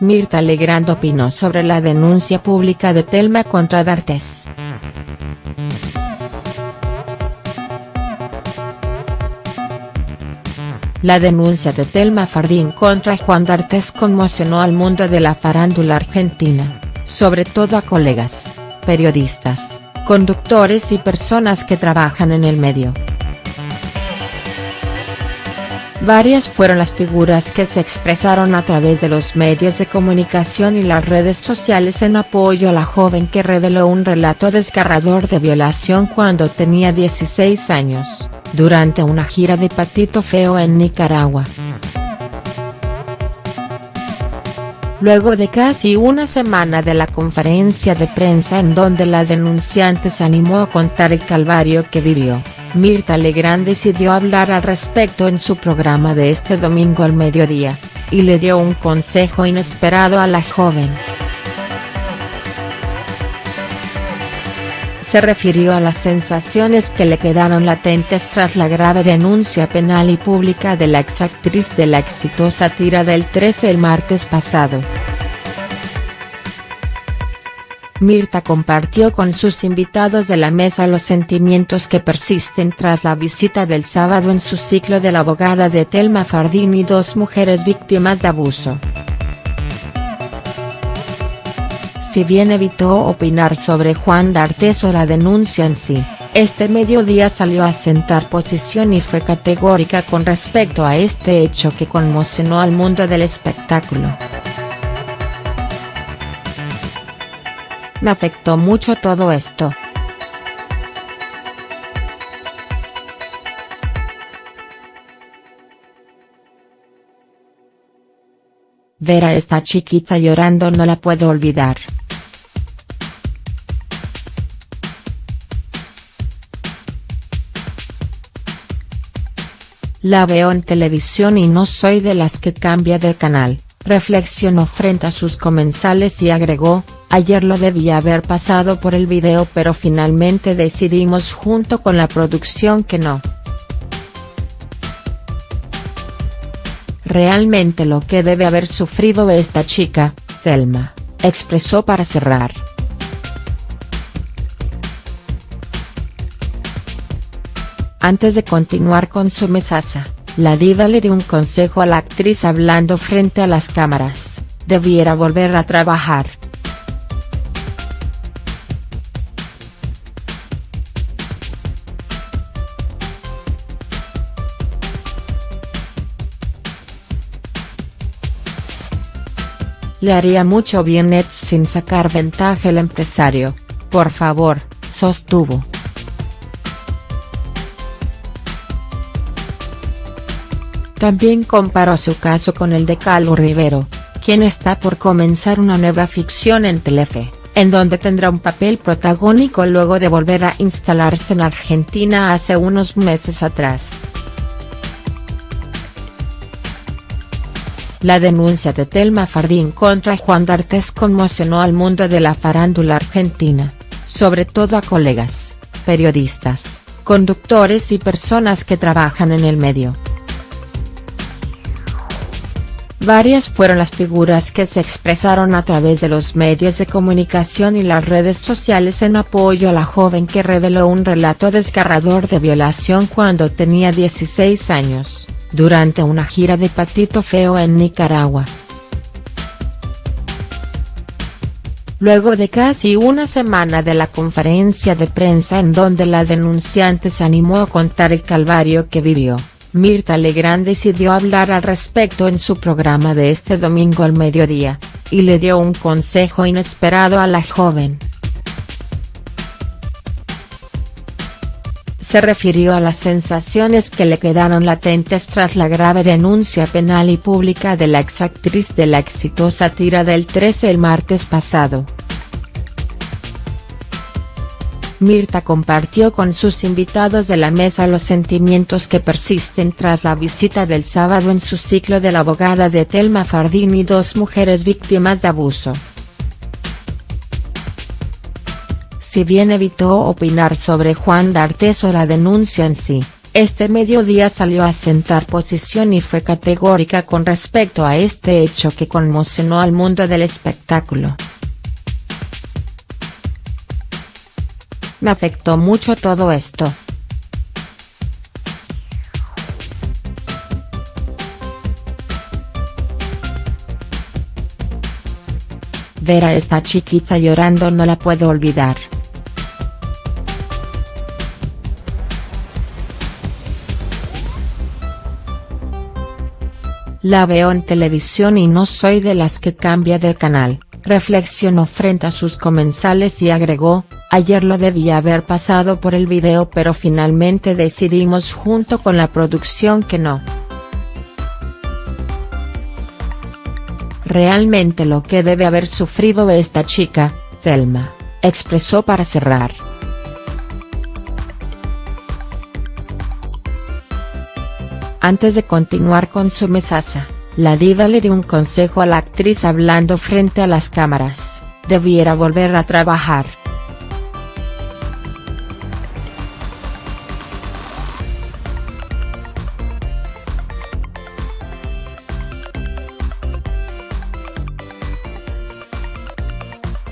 Mirta Legrand opinó sobre la denuncia pública de Telma contra D'Artes. La denuncia de Telma Fardín contra Juan D'Artes conmocionó al mundo de la farándula argentina, sobre todo a colegas, periodistas, conductores y personas que trabajan en el medio. Varias fueron las figuras que se expresaron a través de los medios de comunicación y las redes sociales en apoyo a la joven que reveló un relato desgarrador de violación cuando tenía 16 años, durante una gira de Patito Feo en Nicaragua. Luego de casi una semana de la conferencia de prensa en donde la denunciante se animó a contar el calvario que vivió, Mirta Legrand decidió hablar al respecto en su programa de este domingo al mediodía, y le dio un consejo inesperado a la joven. Se refirió a las sensaciones que le quedaron latentes tras la grave denuncia penal y pública de la exactriz de la exitosa tira del 13 el martes pasado. Mirta compartió con sus invitados de la mesa los sentimientos que persisten tras la visita del sábado en su ciclo de la abogada de Telma Fardín y dos mujeres víctimas de abuso. Si bien evitó opinar sobre Juan D'Artes o la denuncia en sí, este mediodía salió a sentar posición y fue categórica con respecto a este hecho que conmocionó al mundo del espectáculo. Me afectó mucho todo esto. Ver a esta chiquita llorando no la puedo olvidar. La veo en televisión y no soy de las que cambia de canal, reflexionó frente a sus comensales y agregó, Ayer lo debía haber pasado por el video pero finalmente decidimos junto con la producción que no. Realmente lo que debe haber sufrido esta chica, Thelma, expresó para cerrar. Antes de continuar con su mesaza, la diva le dio un consejo a la actriz hablando frente a las cámaras, debiera volver a trabajar. Le haría mucho bien Ed sin sacar ventaja el empresario, por favor, sostuvo. También comparó su caso con el de Calu Rivero, quien está por comenzar una nueva ficción en Telefe, en donde tendrá un papel protagónico luego de volver a instalarse en Argentina hace unos meses atrás. La denuncia de Telma Fardín contra Juan D'Artes conmocionó al mundo de la farándula argentina, sobre todo a colegas, periodistas, conductores y personas que trabajan en el medio. Varias fueron las figuras que se expresaron a través de los medios de comunicación y las redes sociales en apoyo a la joven que reveló un relato desgarrador de violación cuando tenía 16 años durante una gira de Patito Feo en Nicaragua. Luego de casi una semana de la conferencia de prensa en donde la denunciante se animó a contar el calvario que vivió, Mirta Legrand decidió hablar al respecto en su programa de este domingo al mediodía, y le dio un consejo inesperado a la joven. se refirió a las sensaciones que le quedaron latentes tras la grave denuncia penal y pública de la exactriz de la exitosa tira del 13 el martes pasado. Mirta compartió con sus invitados de la mesa los sentimientos que persisten tras la visita del sábado en su ciclo de la abogada de Telma Fardín y dos mujeres víctimas de abuso. Si bien evitó opinar sobre Juan D'Artes o la denuncia en sí, este mediodía salió a sentar posición y fue categórica con respecto a este hecho que conmocionó al mundo del espectáculo. Me afectó mucho todo esto. Ver a esta chiquita llorando no la puedo olvidar. La veo en televisión y no soy de las que cambia de canal, reflexionó frente a sus comensales y agregó, ayer lo debía haber pasado por el video pero finalmente decidimos junto con la producción que no. Realmente lo que debe haber sufrido esta chica, Thelma, expresó para cerrar. Antes de continuar con su mesaza, la diva le dio un consejo a la actriz hablando frente a las cámaras, debiera volver a trabajar.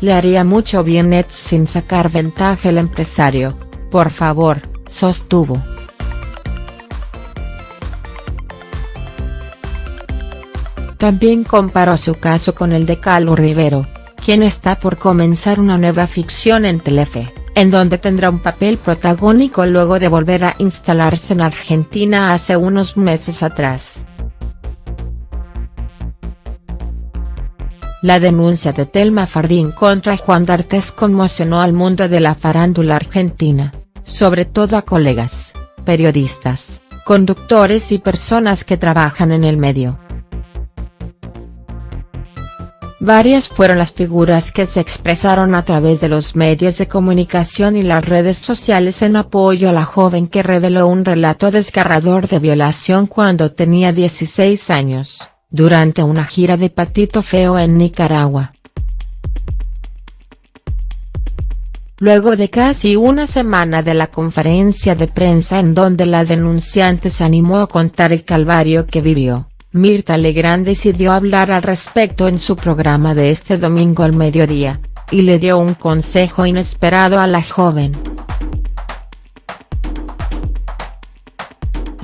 Le haría mucho bien Ed sin sacar ventaja el empresario, por favor, sostuvo. También comparó su caso con el de Calu Rivero, quien está por comenzar una nueva ficción en Telefe, en donde tendrá un papel protagónico luego de volver a instalarse en Argentina hace unos meses atrás. La denuncia de Telma Fardín contra Juan D'Artes conmocionó al mundo de la farándula argentina, sobre todo a colegas, periodistas, conductores y personas que trabajan en el medio. Varias fueron las figuras que se expresaron a través de los medios de comunicación y las redes sociales en apoyo a la joven que reveló un relato desgarrador de violación cuando tenía 16 años, durante una gira de Patito Feo en Nicaragua. Luego de casi una semana de la conferencia de prensa en donde la denunciante se animó a contar el calvario que vivió Mirta Legrand decidió hablar al respecto en su programa de este domingo al mediodía, y le dio un consejo inesperado a la joven.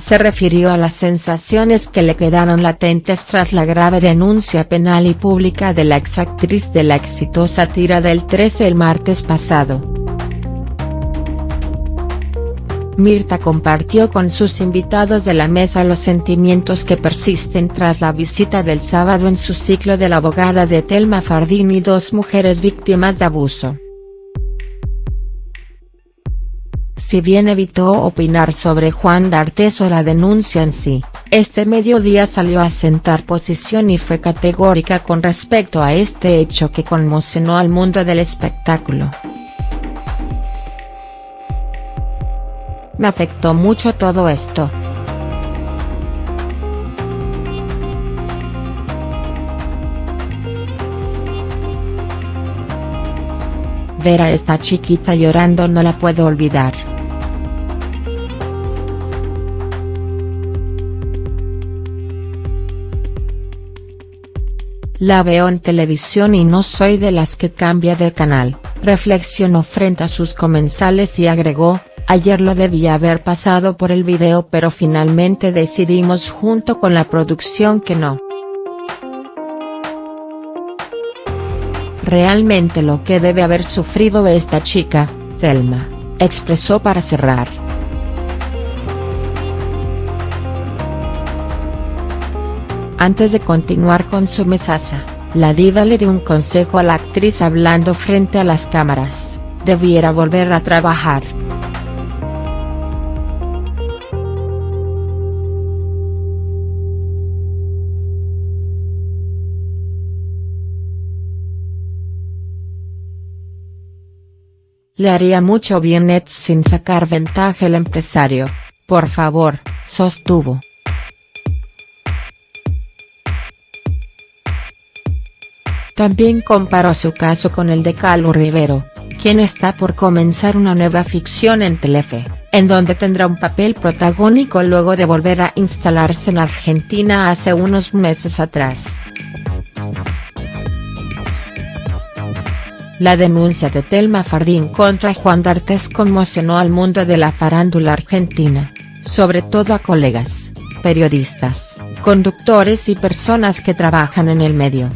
Se refirió a las sensaciones que le quedaron latentes tras la grave denuncia penal y pública de la exactriz de la exitosa tira del 13 el martes pasado. Mirta compartió con sus invitados de la mesa los sentimientos que persisten tras la visita del sábado en su ciclo de la abogada de Telma Fardín y dos mujeres víctimas de abuso. Si bien evitó opinar sobre Juan D'Artes o la denuncia en sí, este mediodía salió a sentar posición y fue categórica con respecto a este hecho que conmocionó al mundo del espectáculo. Me afectó mucho todo esto. Ver a esta chiquita llorando no la puedo olvidar. La veo en televisión y no soy de las que cambia de canal, reflexionó frente a sus comensales y agregó, Ayer lo debía haber pasado por el video pero finalmente decidimos junto con la producción que no. Realmente lo que debe haber sufrido esta chica, Thelma, expresó para cerrar. Antes de continuar con su mesaza, la diva le dio un consejo a la actriz hablando frente a las cámaras, debiera volver a trabajar. Le haría mucho bien Ed sin sacar ventaja el empresario, por favor, sostuvo. También comparó su caso con el de Calu Rivero, quien está por comenzar una nueva ficción en Telefe, en donde tendrá un papel protagónico luego de volver a instalarse en Argentina hace unos meses atrás. La denuncia de Telma Fardín contra Juan D'Artes conmocionó al mundo de la farándula argentina, sobre todo a colegas, periodistas, conductores y personas que trabajan en el medio.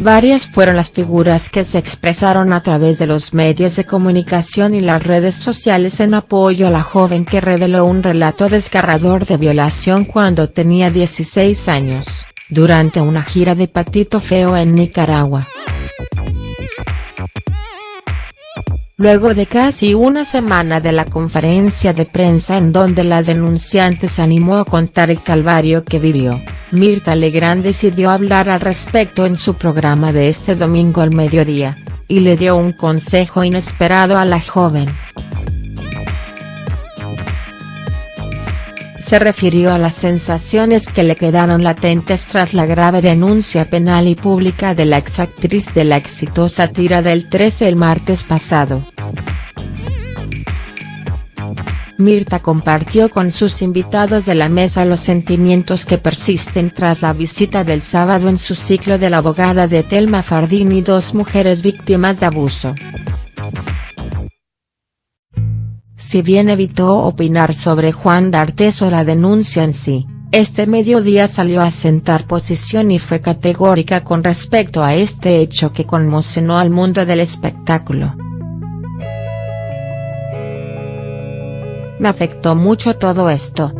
Varias fueron las figuras que se expresaron a través de los medios de comunicación y las redes sociales en apoyo a la joven que reveló un relato desgarrador de violación cuando tenía 16 años, durante una gira de Patito Feo en Nicaragua. Luego de casi una semana de la conferencia de prensa en donde la denunciante se animó a contar el calvario que vivió, Mirta Legrand decidió hablar al respecto en su programa de este domingo al mediodía, y le dio un consejo inesperado a la joven. Se refirió a las sensaciones que le quedaron latentes tras la grave denuncia penal y pública de la exactriz de la exitosa tira del 13 el martes pasado. Mirta compartió con sus invitados de la mesa los sentimientos que persisten tras la visita del sábado en su ciclo de la abogada de Telma Fardín y dos mujeres víctimas de abuso. Si bien evitó opinar sobre Juan D'Artes o la denuncia en sí, este mediodía salió a sentar posición y fue categórica con respecto a este hecho que conmocionó al mundo del espectáculo. Me afectó mucho todo esto,